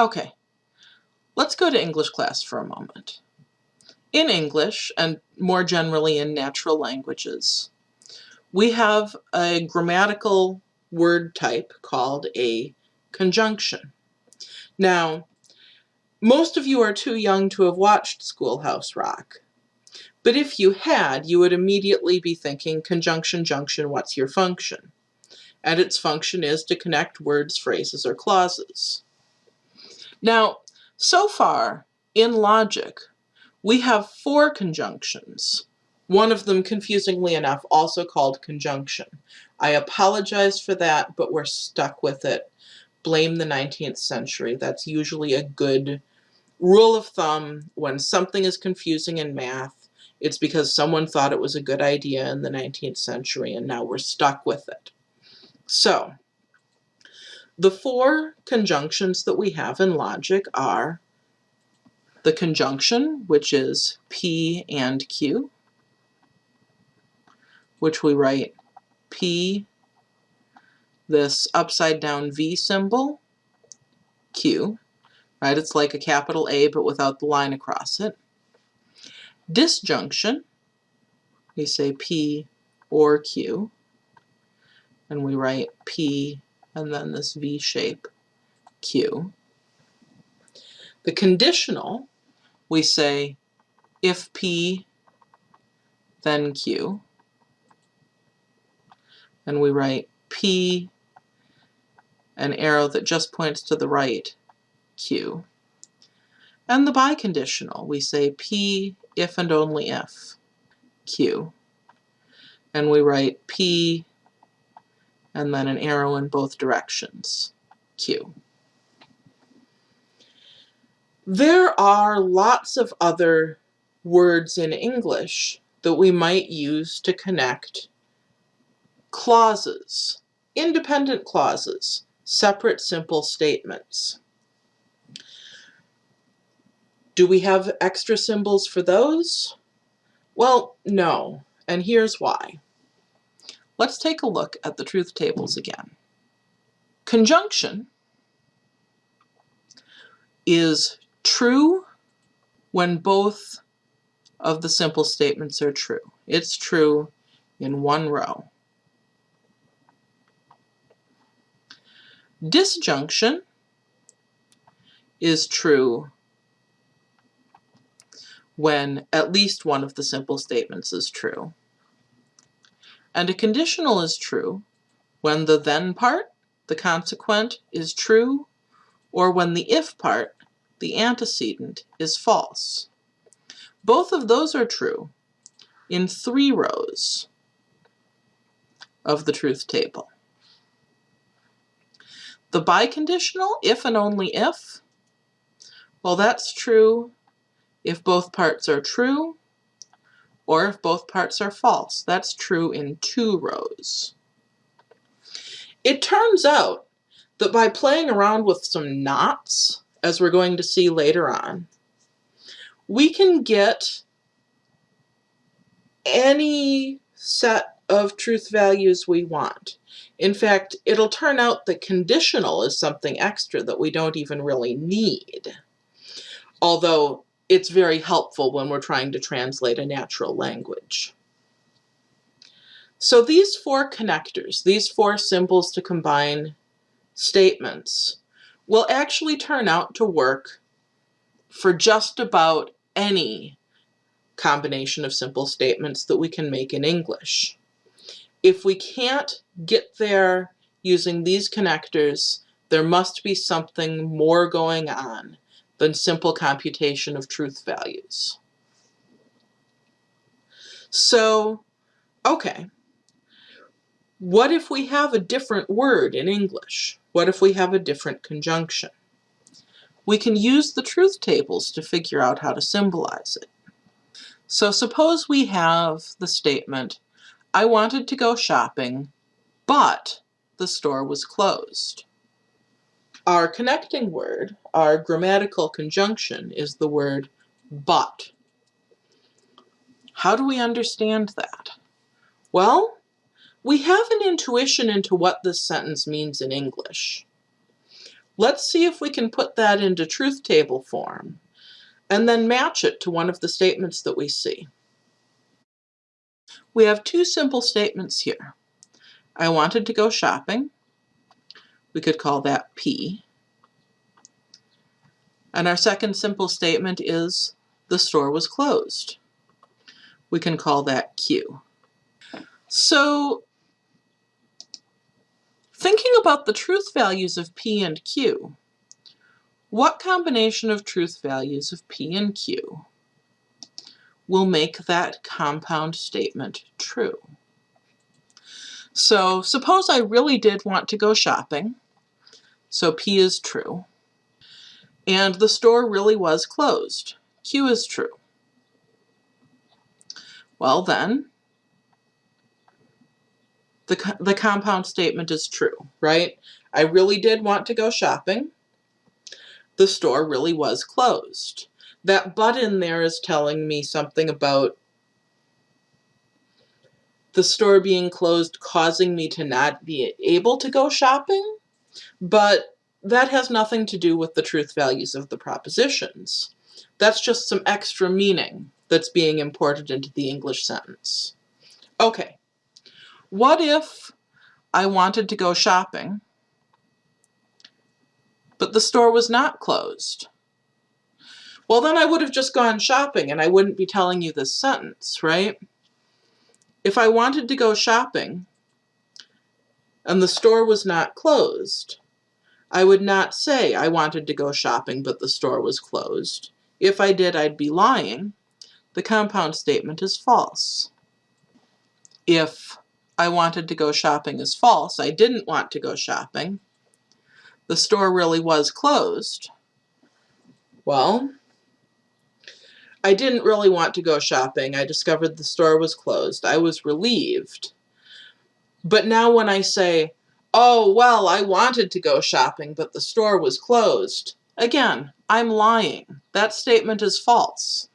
Okay, let's go to English class for a moment. In English, and more generally in natural languages, we have a grammatical word type called a conjunction. Now, most of you are too young to have watched Schoolhouse Rock. But if you had, you would immediately be thinking conjunction, junction, what's your function? And its function is to connect words, phrases, or clauses. Now, so far, in logic, we have four conjunctions. One of them, confusingly enough, also called conjunction. I apologize for that, but we're stuck with it. Blame the 19th century. That's usually a good rule of thumb when something is confusing in math it's because someone thought it was a good idea in the 19th century and now we're stuck with it. So, the four conjunctions that we have in logic are the conjunction, which is P and Q, which we write P, this upside down V symbol, Q, right? It's like a capital A but without the line across it disjunction, we say P or Q, and we write P and then this V shape Q. The conditional, we say if P, then Q, and we write P, an arrow that just points to the right, Q. And the biconditional, we say P if and only if, Q. And we write P and then an arrow in both directions, Q. There are lots of other words in English that we might use to connect clauses, independent clauses, separate simple statements. Do we have extra symbols for those? Well, no, and here's why. Let's take a look at the truth tables again. Conjunction is true when both of the simple statements are true. It's true in one row. Disjunction is true when at least one of the simple statements is true. And a conditional is true when the then part, the consequent, is true, or when the if part, the antecedent, is false. Both of those are true in three rows of the truth table. The biconditional, if and only if, well that's true if both parts are true or if both parts are false. That's true in two rows. It turns out that by playing around with some nots, as we're going to see later on, we can get any set of truth values we want. In fact, it'll turn out that conditional is something extra that we don't even really need. Although it's very helpful when we're trying to translate a natural language. So these four connectors, these four symbols to combine statements, will actually turn out to work for just about any combination of simple statements that we can make in English. If we can't get there using these connectors, there must be something more going on than simple computation of truth values. So, okay, what if we have a different word in English? What if we have a different conjunction? We can use the truth tables to figure out how to symbolize it. So suppose we have the statement, I wanted to go shopping, but the store was closed. Our connecting word, our grammatical conjunction, is the word but. How do we understand that? Well, we have an intuition into what this sentence means in English. Let's see if we can put that into truth table form and then match it to one of the statements that we see. We have two simple statements here. I wanted to go shopping. We could call that P. And our second simple statement is the store was closed. We can call that Q. So thinking about the truth values of P and Q, what combination of truth values of P and Q will make that compound statement true? So suppose I really did want to go shopping, so P is true, and the store really was closed, Q is true. Well then, the, the compound statement is true, right? I really did want to go shopping. The store really was closed. That but in there is telling me something about the store being closed causing me to not be able to go shopping, but that has nothing to do with the truth values of the propositions. That's just some extra meaning that's being imported into the English sentence. Okay, what if I wanted to go shopping, but the store was not closed? Well, then I would have just gone shopping and I wouldn't be telling you this sentence, right? If I wanted to go shopping and the store was not closed, I would not say I wanted to go shopping but the store was closed. If I did, I'd be lying. The compound statement is false. If I wanted to go shopping is false. I didn't want to go shopping. The store really was closed. Well, I didn't really want to go shopping. I discovered the store was closed. I was relieved. But now when I say, oh, well, I wanted to go shopping, but the store was closed, again, I'm lying. That statement is false.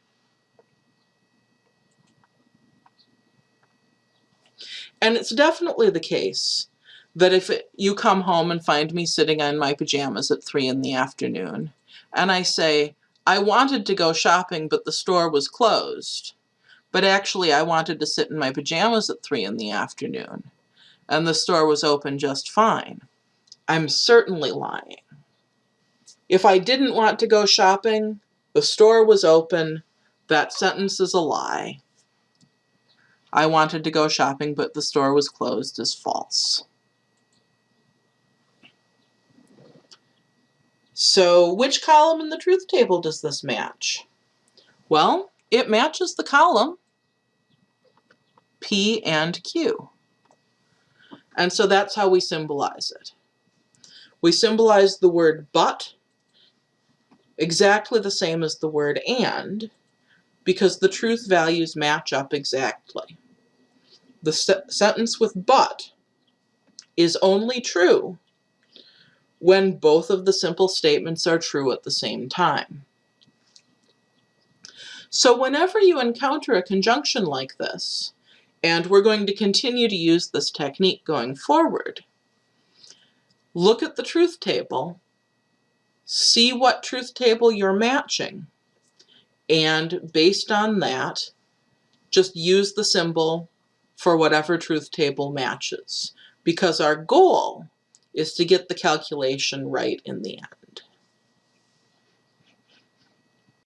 And it's definitely the case that if it, you come home and find me sitting in my pajamas at 3 in the afternoon, and I say, I wanted to go shopping, but the store was closed, but actually I wanted to sit in my pajamas at 3 in the afternoon, and the store was open just fine, I'm certainly lying. If I didn't want to go shopping, the store was open, that sentence is a lie. I wanted to go shopping, but the store was closed is false. So which column in the truth table does this match? Well, it matches the column P and Q. And so that's how we symbolize it. We symbolize the word but exactly the same as the word and because the truth values match up exactly the se sentence with but is only true when both of the simple statements are true at the same time. So whenever you encounter a conjunction like this, and we're going to continue to use this technique going forward, look at the truth table, see what truth table you're matching, and based on that, just use the symbol for whatever truth table matches because our goal is to get the calculation right in the end.